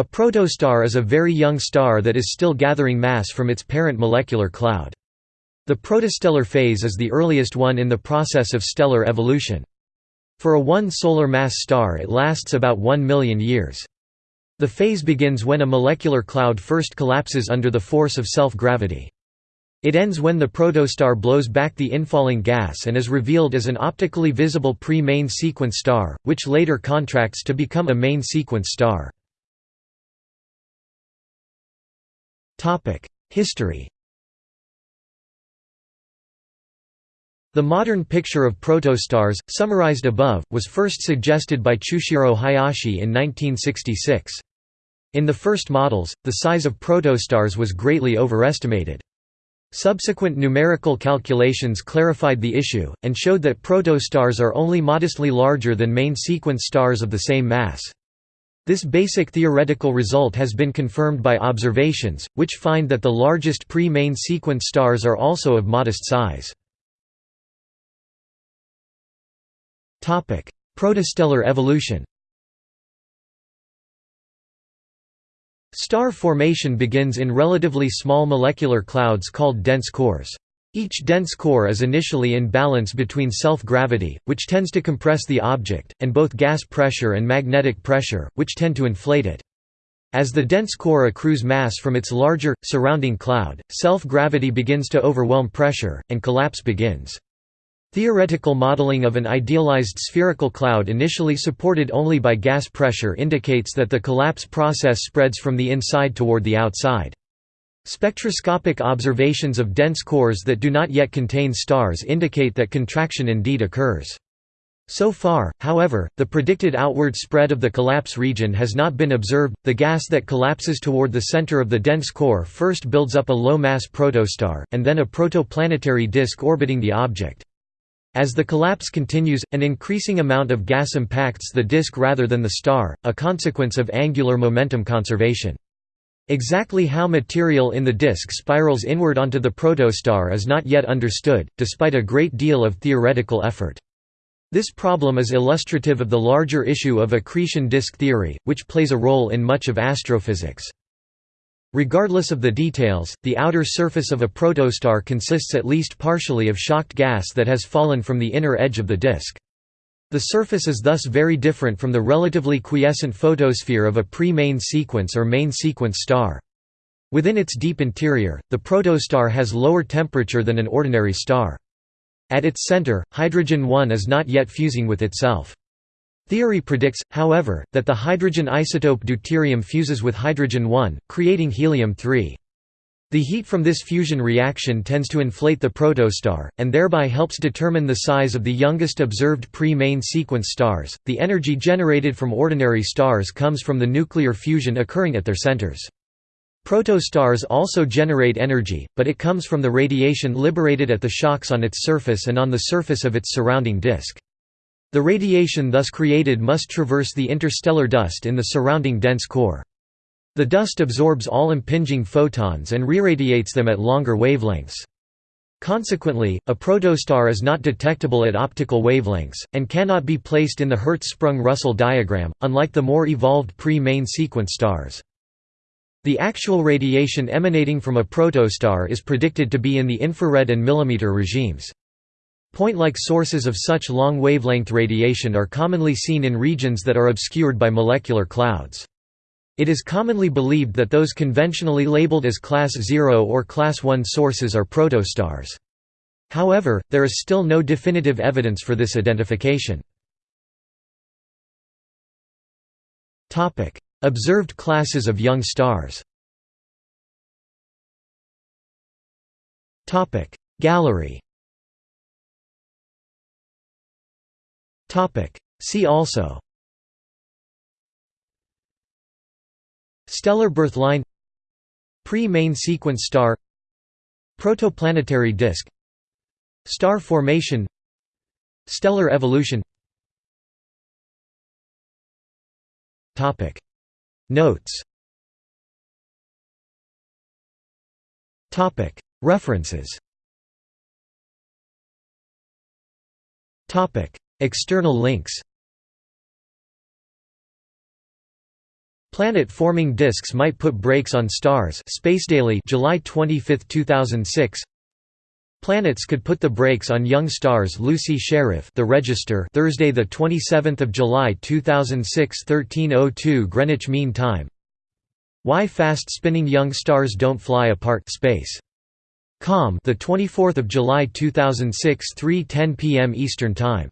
A protostar is a very young star that is still gathering mass from its parent molecular cloud. The protostellar phase is the earliest one in the process of stellar evolution. For a one solar mass star it lasts about 1 million years. The phase begins when a molecular cloud first collapses under the force of self-gravity. It ends when the protostar blows back the infalling gas and is revealed as an optically visible pre-main sequence star, which later contracts to become a main sequence star. History The modern picture of protostars, summarized above, was first suggested by Chushiro Hayashi in 1966. In the first models, the size of protostars was greatly overestimated. Subsequent numerical calculations clarified the issue, and showed that protostars are only modestly larger than main sequence stars of the same mass. This basic theoretical result has been confirmed by observations, which find that the largest pre-main sequence stars are also of modest size. Protostellar evolution Star formation begins in relatively small molecular clouds called dense cores. Each dense core is initially in balance between self-gravity, which tends to compress the object, and both gas pressure and magnetic pressure, which tend to inflate it. As the dense core accrues mass from its larger, surrounding cloud, self-gravity begins to overwhelm pressure, and collapse begins. Theoretical modeling of an idealized spherical cloud initially supported only by gas pressure indicates that the collapse process spreads from the inside toward the outside. Spectroscopic observations of dense cores that do not yet contain stars indicate that contraction indeed occurs. So far, however, the predicted outward spread of the collapse region has not been observed. The gas that collapses toward the center of the dense core first builds up a low mass protostar, and then a protoplanetary disk orbiting the object. As the collapse continues, an increasing amount of gas impacts the disk rather than the star, a consequence of angular momentum conservation. Exactly how material in the disk spirals inward onto the protostar is not yet understood, despite a great deal of theoretical effort. This problem is illustrative of the larger issue of accretion disk theory, which plays a role in much of astrophysics. Regardless of the details, the outer surface of a protostar consists at least partially of shocked gas that has fallen from the inner edge of the disk. The surface is thus very different from the relatively quiescent photosphere of a pre-main sequence or main sequence star. Within its deep interior, the protostar has lower temperature than an ordinary star. At its center, hydrogen-1 is not yet fusing with itself. Theory predicts, however, that the hydrogen isotope deuterium fuses with hydrogen-1, creating helium-3. The heat from this fusion reaction tends to inflate the protostar, and thereby helps determine the size of the youngest observed pre-main sequence stars. The energy generated from ordinary stars comes from the nuclear fusion occurring at their centers. Protostars also generate energy, but it comes from the radiation liberated at the shocks on its surface and on the surface of its surrounding disk. The radiation thus created must traverse the interstellar dust in the surrounding dense core. The dust absorbs all impinging photons and re-radiates them at longer wavelengths. Consequently, a protostar is not detectable at optical wavelengths, and cannot be placed in the Hertzsprung-Russell diagram, unlike the more evolved pre-main sequence stars. The actual radiation emanating from a protostar is predicted to be in the infrared and millimeter regimes. Point-like sources of such long wavelength radiation are commonly seen in regions that are obscured by molecular clouds. It is commonly believed that those conventionally labeled as Class 0 or Class 1 sources are protostars. However, there is still no definitive evidence for this identification. Observed classes of young stars Gallery See also Stellar birth line Pre-main sequence star Protoplanetary disk Star formation Stellar evolution. Notes. References. External links Planet-forming disks might put brakes on stars Space Daily July 25, 2006 Planets could put the brakes on young stars Lucy Sherriff The Register Thursday the 27th of July 2006 1302 Greenwich Mean Time. Why fast spinning young stars don't fly apart space. Com the 24th of July 2006 3:10 p.m. Eastern Time